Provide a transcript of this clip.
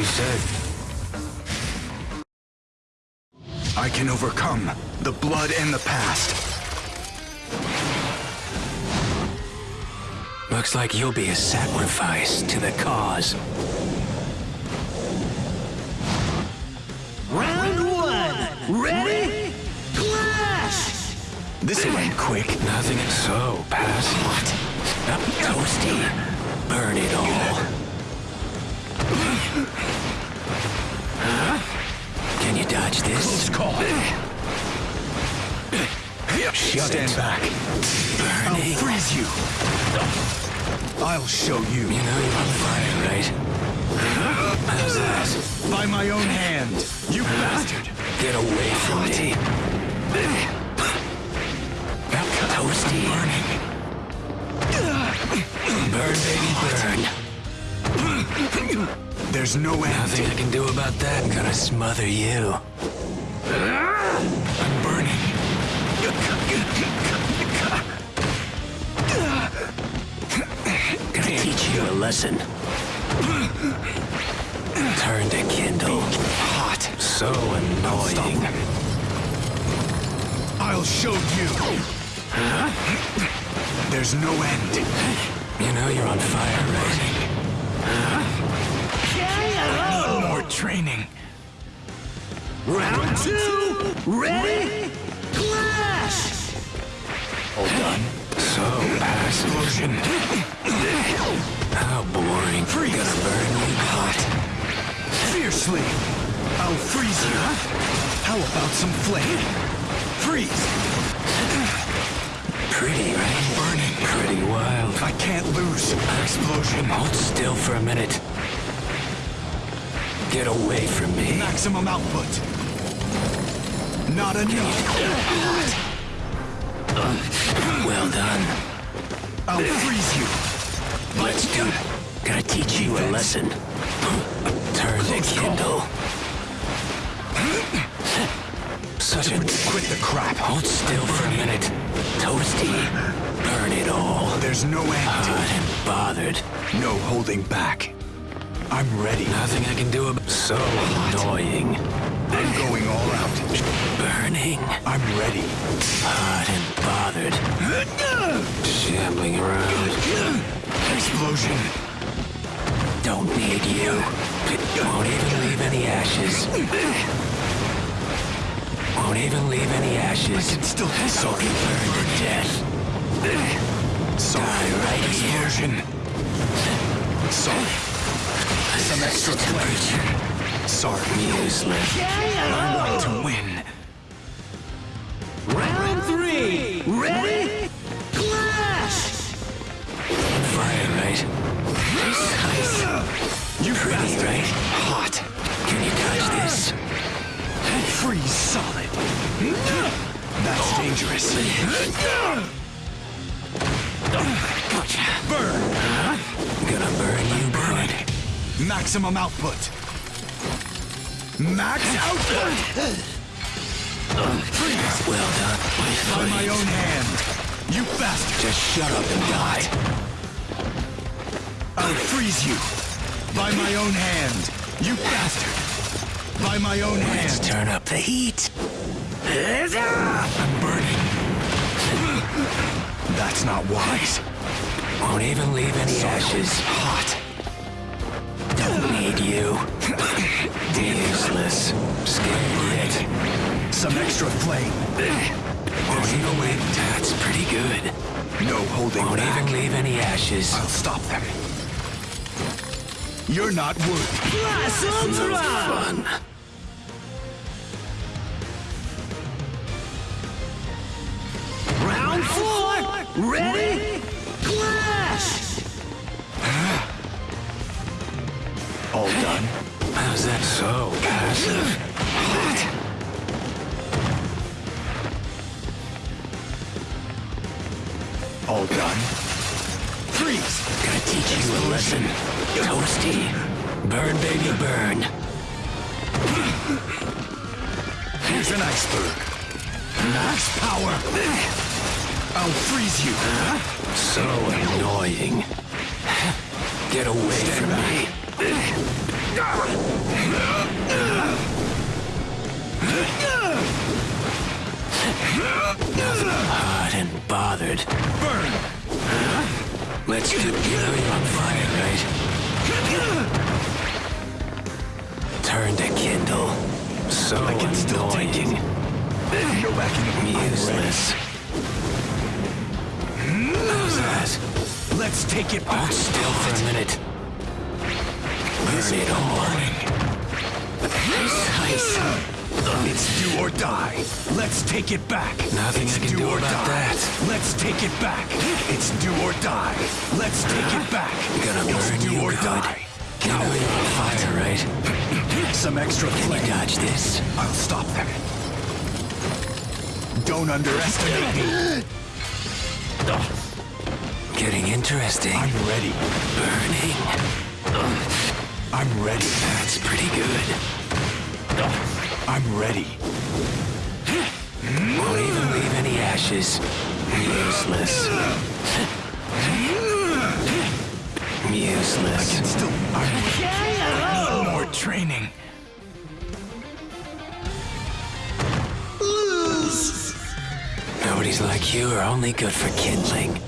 you said. I can overcome the blood and the past. Looks like you'll be a sacrifice to the cause. Round one. Ready? Clash! This'll end quick. Nothing is so pass. Hot. Up toasty. Burn it all. Shut Stand it. back. I'll Burning. freeze you. I'll show you. You know you're on fire, right? How's that? By my own hand. You bastard. Get away from me. Toasty. Burning. Burn, baby, burn. There's no end. Nothing I can do about that. I'm gonna smother you. I'm burning. Gonna teach you a lesson. Turn to kindle. Hot. So annoying. I'll show you. There's no end. You know you're on fire, right? Need more training. Round two. Ready? Clash! All done. So passive. How boring. Freeze. Gonna burn you hot. Fiercely. I'll freeze you. How about some flame? Freeze. Pretty, right? Burning. Pretty wild. I can't lose. Explosion. Hold still for a minute. Get away from me. Maximum output. Not enough. Well done. I'll freeze you. Let's do it. Gonna teach you a lesson. Turn to kindle. Such a... Quit the crap. Hold still for a minute. Toasty. Burn it all. There's no end. Hot and bothered. No holding back. I'm ready. Nothing I can do about... It. So annoying. I'm going all out. Burning. I'm ready. Hot and bothered. Shambling around. Explosion. Don't need you. Won't even leave any ashes. Won't even leave any ashes. I can still sorry. Burn to death. Sorry. Die right here. Explosion. Sorry. Some extra temperature. Sorry. Useless. I want to win. Round three. Ready? Clash! Fire, right? Precise. You Pretty, right? Hot. Can you dodge this? Freeze solid. That's dangerous. Burn. Gonna burn you good. Maximum output. Max output. Freeze. Well done. By my own hand. You bastard. Just shut up and die. I'll freeze you. By my own hand. You bastard. By my own Let's hand. turn up the heat. I'm burning. That's not wise. Won't even leave any ashes. Hot. Don't need you. Useless. Scared yet. Some extra flame. Even leave. That's pretty good. No holding Won't back. even leave any ashes. I'll stop them. You're not worthy. Blossoms run! Fun. Round four. Ready? How's that so passive? What? All done. Freeze. Gotta teach you a lesson. Toasty. Burn, baby, burn. Here's an iceberg. Max power. I'll freeze you. So annoying. Get away from me. Hot and bothered. Burn! Let's do You on fire, right? Turn to kindle. So I can still take it. Go back in the Useless. How's that? Let's take it back. Hold still for a minute. Burn it all. It's do or die. Let's take it back. Nothing it's I can do or about die. that. Let's take it back. It's do or die. Let's take it back. You Gonna it's burn do you or good. die. Know you're on fire, right? Some extra flame. dodge this? I'll stop them. Don't underestimate me. Getting interesting. I'm ready. I'm ready. That's pretty good. I'm ready. Won't even leave any ashes. Useless. Useless. I need more training. Nobody's like you are only good for kindling.